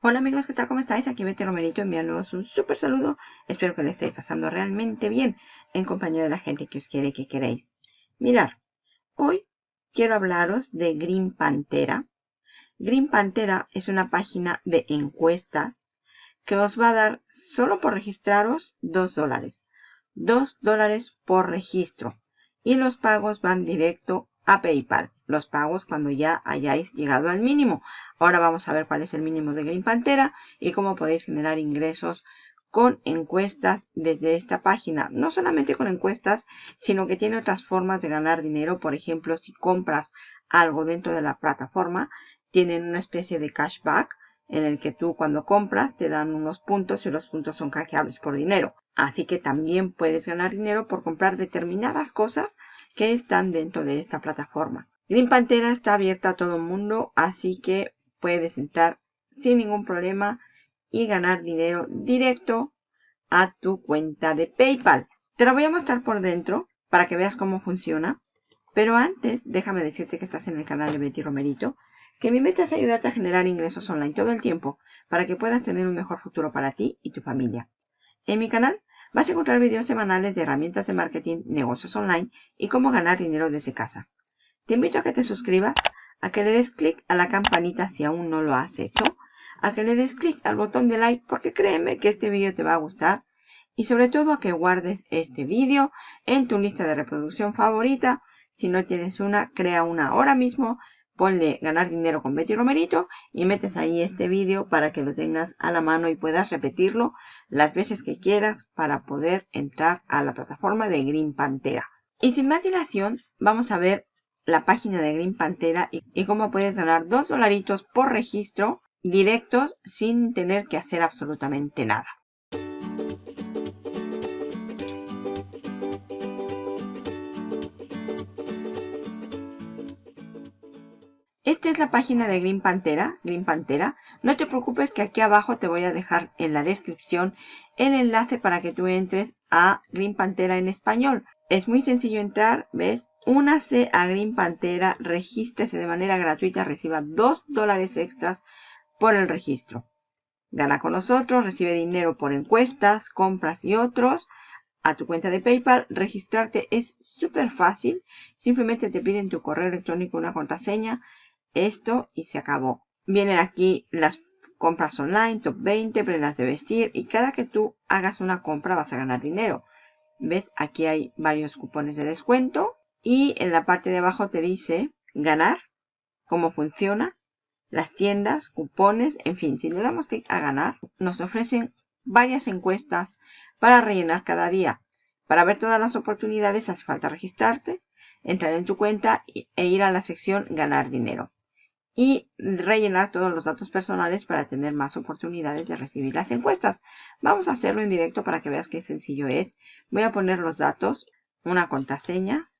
Hola amigos, ¿qué tal? ¿Cómo estáis? Aquí Betty Romerito enviándoos un súper saludo. Espero que le estéis pasando realmente bien en compañía de la gente que os quiere y que queréis. Mirar, hoy quiero hablaros de Green Pantera. Green Pantera es una página de encuestas que os va a dar solo por registraros 2 dólares. 2 dólares por registro. Y los pagos van directo a PayPal. Los pagos cuando ya hayáis llegado al mínimo. Ahora vamos a ver cuál es el mínimo de Green Pantera y cómo podéis generar ingresos con encuestas desde esta página. No solamente con encuestas, sino que tiene otras formas de ganar dinero. Por ejemplo, si compras algo dentro de la plataforma, tienen una especie de cashback en el que tú cuando compras te dan unos puntos y los puntos son canjeables por dinero. Así que también puedes ganar dinero por comprar determinadas cosas que están dentro de esta plataforma. Green Pantera está abierta a todo el mundo, así que puedes entrar sin ningún problema y ganar dinero directo a tu cuenta de PayPal. Te lo voy a mostrar por dentro para que veas cómo funciona. Pero antes, déjame decirte que estás en el canal de Betty Romerito, que mi meta es ayudarte a generar ingresos online todo el tiempo para que puedas tener un mejor futuro para ti y tu familia. En mi canal Vas a encontrar videos semanales de herramientas de marketing, negocios online y cómo ganar dinero desde casa. Te invito a que te suscribas, a que le des clic a la campanita si aún no lo has hecho, a que le des clic al botón de like porque créeme que este vídeo te va a gustar y sobre todo a que guardes este vídeo en tu lista de reproducción favorita. Si no tienes una, crea una ahora mismo ponle ganar dinero con Betty Romerito y metes ahí este vídeo para que lo tengas a la mano y puedas repetirlo las veces que quieras para poder entrar a la plataforma de Green Pantera. Y sin más dilación, vamos a ver la página de Green Pantera y, cómo puedes ganar dos dolaritos por registro directos sin tener que hacer absolutamente nada. Esta es la página de Green Pantera, Green Pantera. No te preocupes que aquí abajo te voy a dejar en la descripción el enlace para que tú entres a Green Pantera en español. Es muy sencillo entrar, ¿ves? Únase a Green Pantera, regístrese de manera gratuita, reciba 2 dólares extras por el registro. Gana con nosotros, recibe dinero por encuestas, compras y otros a tu cuenta de PayPal. Registrarte es súper fácil. Simplemente te piden tu correo electrónico, una contraseña esto y se acabó. Vienen aquí las compras online, top 20, prendas de vestir y cada que tú hagas una compra vas a ganar dinero. ¿Ves? Aquí hay varios cupones de descuento y en la parte de abajo te dice ganar, cómo funciona, las tiendas, cupones, en fin, si le damos clic a ganar, nos ofrecen varias encuestas para rellenar cada día. Para ver todas las oportunidades hace falta registrarte, entrar en tu cuenta e ir a la sección ganar dinero y rellenar todos los datos personales para tener más oportunidades de recibir las encuestas. Vamos a hacerlo en directo para que veas qué sencillo es. Voy a poner los datos, una contraseña.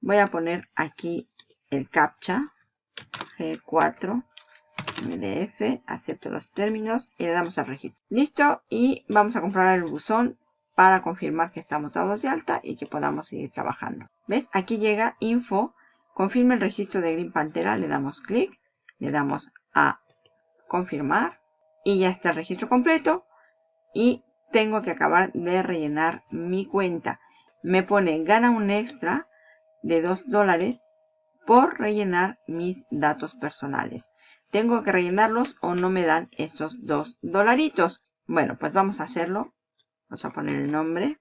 Voy a poner aquí el captcha G4 MDF, acepto los términos y le damos al registro. Listo y vamos a comprar el buzón para confirmar que estamos dados de alta y que podamos seguir trabajando. ¿Ves? Aquí llega info, confirma el registro de Green Pantera, le damos clic le damos a confirmar y ya está el registro completo y tengo que acabar de rellenar mi cuenta. Me pone gana un extra de 2 dólares por rellenar mis datos personales. Tengo que rellenarlos o no me dan esos 2 dolaritos. Bueno, pues vamos a hacerlo. Vamos a poner el nombre.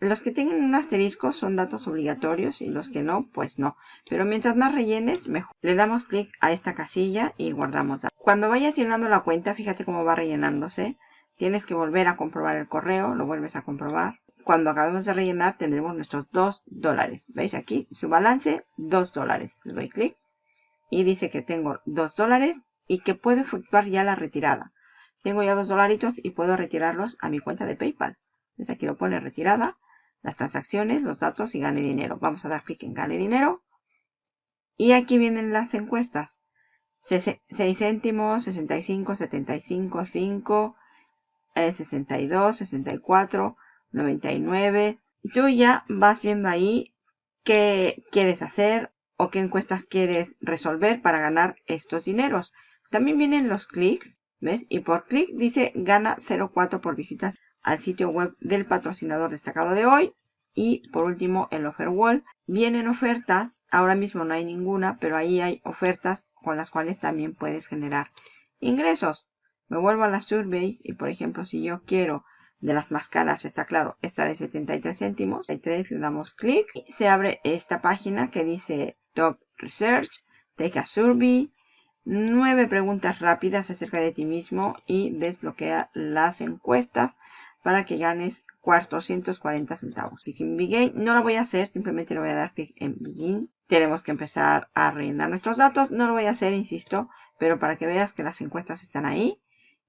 Los que tienen un asterisco son datos obligatorios y los que no, pues no. Pero mientras más rellenes, mejor. Le damos clic a esta casilla y guardamos. Cuando vayas llenando la cuenta, fíjate cómo va rellenándose. Tienes que volver a comprobar el correo, lo vuelves a comprobar. Cuando acabemos de rellenar tendremos nuestros 2 dólares. ¿Veis aquí? Su balance, 2 dólares. Le doy clic y dice que tengo 2 dólares y que puedo efectuar ya la retirada. Tengo ya 2 dolaritos y puedo retirarlos a mi cuenta de PayPal. Aquí lo pone retirada las transacciones, los datos y gane dinero. Vamos a dar clic en gane dinero. Y aquí vienen las encuestas. 6 céntimos, 65, 75, 5, 62, 64, 99. Y tú ya vas viendo ahí qué quieres hacer. o qué encuestas quieres resolver para ganar estos dineros. También vienen los clics, ¿ves? Y por clic dice gana 0.4 por visitas al sitio web del patrocinador destacado de hoy. Y por último el offer wall. Vienen ofertas, ahora mismo no hay ninguna, pero ahí hay ofertas con las cuales también puedes generar ingresos. Me vuelvo a las surveys y por ejemplo si yo quiero de las más caras, está claro, esta de 73 céntimos, le damos clic y se abre esta página que dice Top Research, Take a Survey, nueve preguntas rápidas acerca de ti mismo y desbloquea las encuestas para que ganes 440 centavos. Clic en Begin. No lo voy a hacer, simplemente le voy a dar clic en Begin. Tenemos que empezar a rellenar nuestros datos. No lo voy a hacer, insisto, pero para que veas que las encuestas están ahí.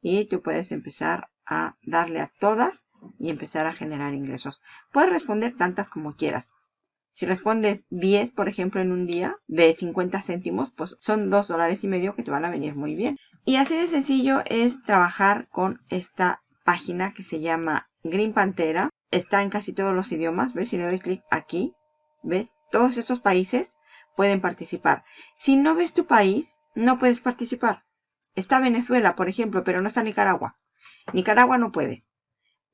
Y tú puedes empezar a darle a todas y empezar a generar ingresos. Puedes responder tantas como quieras. Si respondes 10, por ejemplo, en un día de 50 céntimos, pues son 2 dólares y medio que te van a venir muy bien. Y así de sencillo es trabajar con esta página que se llama Green Pantera. Está en casi todos los idiomas. ¿Ves? Si le doy clic aquí, ¿ves? Todos estos países pueden participar. Si no ves tu país, no puedes participar. Está Venezuela, por ejemplo, pero no está Nicaragua. Nicaragua no puede.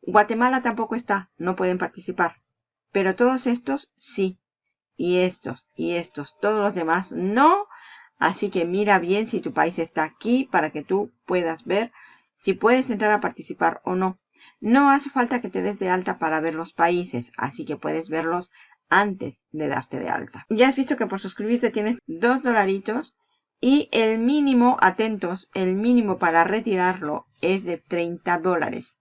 Guatemala tampoco está, no pueden participar. Pero todos estos sí. Y estos, y estos, todos los demás no. Así que mira bien si tu país está aquí para que tú puedas ver si puedes entrar a participar o no. No hace falta que te des de alta para ver los países, así que puedes verlos antes de darte de alta. Ya has visto que por suscribirte tienes dos dolaritos y el mínimo, atentos, el mínimo para retirarlo es de 30 dólares.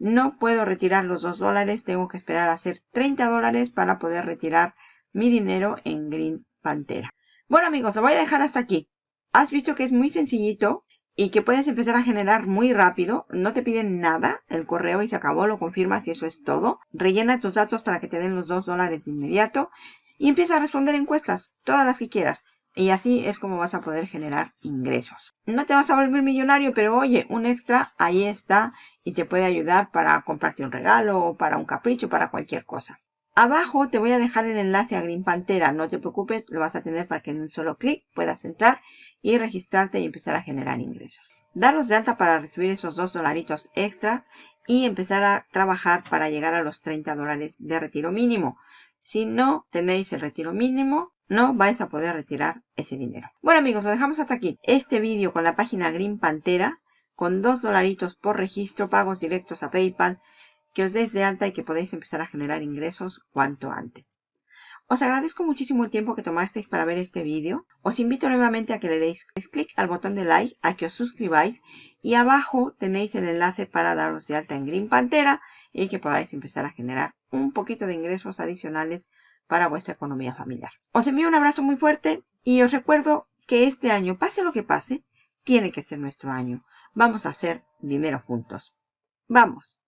No puedo retirar los 2 dólares, tengo que esperar a hacer 30 dólares para poder retirar mi dinero en Green Pantera. Bueno amigos, lo voy a dejar hasta aquí. Has visto que es muy sencillito y que puedes empezar a generar muy rápido. No te piden nada, el correo y se acabó, lo confirmas y eso es todo. Rellena tus datos para que te den los 2 dólares de inmediato y empieza a responder encuestas, todas las que quieras. Y así es como vas a poder generar ingresos. No te vas a volver millonario, pero oye, un extra ahí está y te puede ayudar para comprarte un regalo o para un capricho, para cualquier cosa. Abajo te voy a dejar el enlace a Green Pantera. No te preocupes, lo vas a tener para que en un solo clic puedas entrar y registrarte y empezar a generar ingresos. Daros de alta para recibir esos dos dolaritos extras y empezar a trabajar para llegar a los 30 dólares de retiro mínimo. Si no tenéis el retiro mínimo, no vais a poder retirar ese dinero. Bueno amigos, lo dejamos hasta aquí. Este vídeo con la página Green Pantera, con dos dolaritos por registro, pagos directos a PayPal, que os des de alta y que podéis empezar a generar ingresos cuanto antes. Os agradezco muchísimo el tiempo que tomasteis para ver este vídeo. Os invito nuevamente a que le deis clic al botón de like, a que os suscribáis y abajo tenéis el enlace para daros de alta en Green Pantera y que podáis empezar a generar un poquito de ingresos adicionales para vuestra economía familiar. Os envío un abrazo muy fuerte y os recuerdo que este año, pase lo que pase, tiene que ser nuestro año. Vamos a hacer dinero juntos. ¡Vamos!